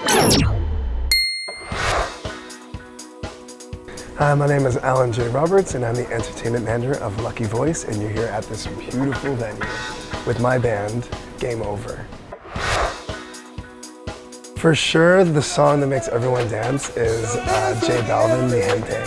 Hi, my name is Alan J. Roberts, and I'm the entertainment manager of Lucky Voice, and you're here at this beautiful venue with my band, Game Over. For sure, the song that makes everyone dance is uh, J Balvin, Mi Gente.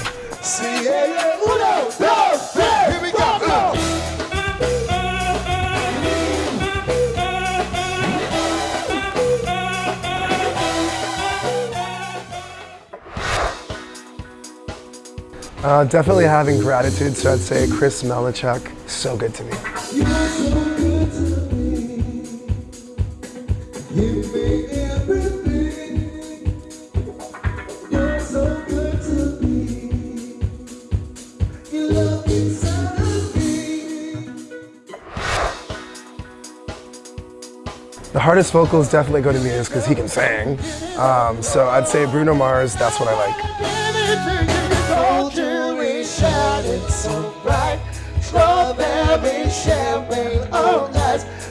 Uh, definitely having gratitude, so I'd say Chris Melichuk, so good to me. The hardest vocals definitely go to Muse because he can sing. Um, so I'd say Bruno Mars, that's what I like. strawberry sherbet. Oh,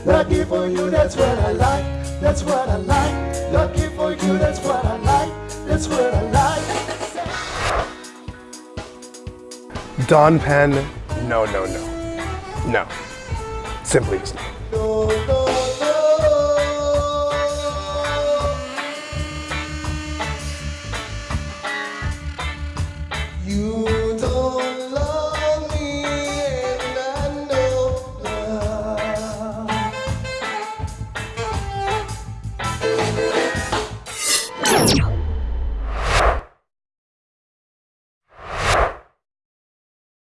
lucky for you, that's what I like. That's what I like. Lucky for you, that's what I like. That's what I like. Don Pen, no, no, no. No. Simply his no. You